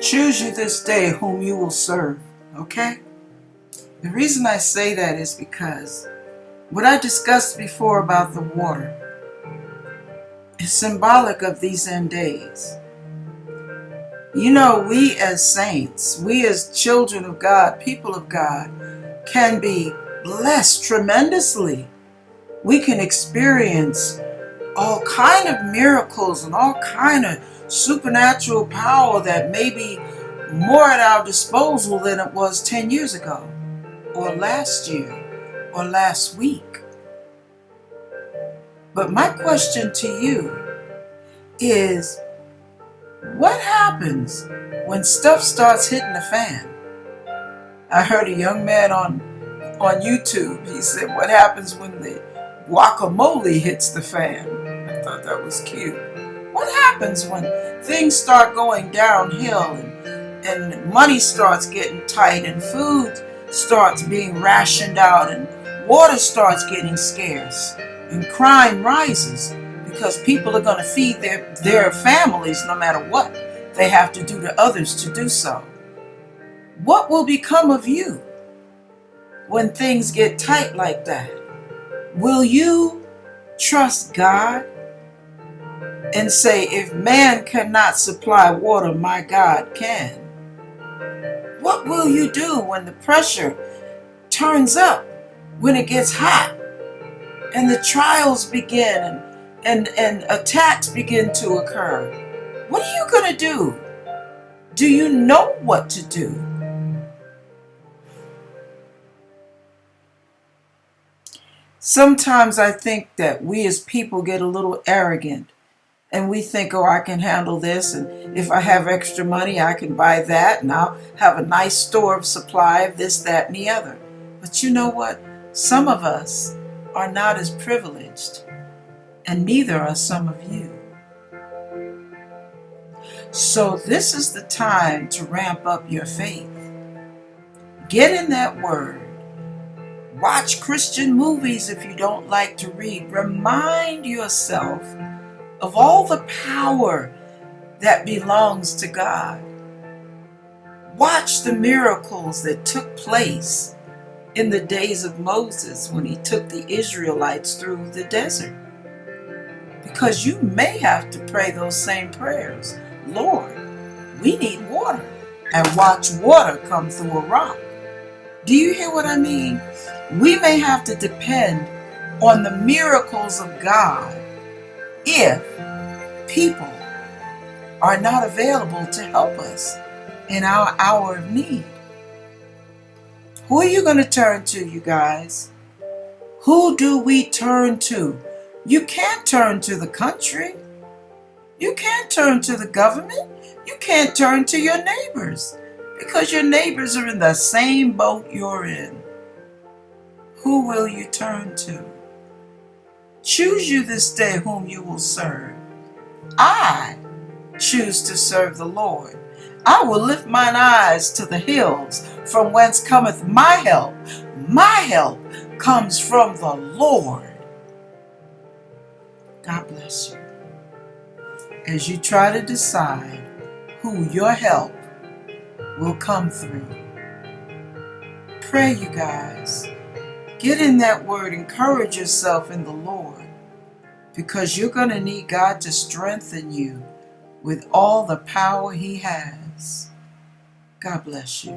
Choose you this day whom you will serve, okay? The reason I say that is because what I discussed before about the water is symbolic of these end days. You know, we as saints, we as children of God, people of God, can be blessed tremendously. We can experience all kind of miracles and all kind of supernatural power that may be more at our disposal than it was 10 years ago or last year or last week. But my question to you is what happens when stuff starts hitting the fan? I heard a young man on on YouTube, he said, what happens when the guacamole hits the fan? Thought that was cute. What happens when things start going downhill and, and money starts getting tight and food starts being rationed out and water starts getting scarce and crime rises because people are going to feed their, their families no matter what they have to do to others to do so. What will become of you when things get tight like that? Will you trust God and say, if man cannot supply water, my God can. What will you do when the pressure turns up, when it gets hot, and the trials begin and, and, and attacks begin to occur? What are you going to do? Do you know what to do? Sometimes I think that we as people get a little arrogant and we think, oh, I can handle this, and if I have extra money, I can buy that, and I'll have a nice store of supply of this, that, and the other. But you know what? Some of us are not as privileged, and neither are some of you. So this is the time to ramp up your faith. Get in that word. Watch Christian movies if you don't like to read. Remind yourself of all the power that belongs to God. Watch the miracles that took place in the days of Moses when he took the Israelites through the desert. Because you may have to pray those same prayers. Lord, we need water. And watch water come through a rock. Do you hear what I mean? We may have to depend on the miracles of God if people are not available to help us in our hour of need. Who are you going to turn to, you guys? Who do we turn to? You can't turn to the country. You can't turn to the government. You can't turn to your neighbors because your neighbors are in the same boat you're in. Who will you turn to? Choose you this day whom you will serve. I choose to serve the Lord. I will lift mine eyes to the hills, from whence cometh my help. My help comes from the Lord. God bless you. As you try to decide who your help will come through, pray, you guys. Get in that word, encourage yourself in the Lord because you're going to need God to strengthen you with all the power He has. God bless you.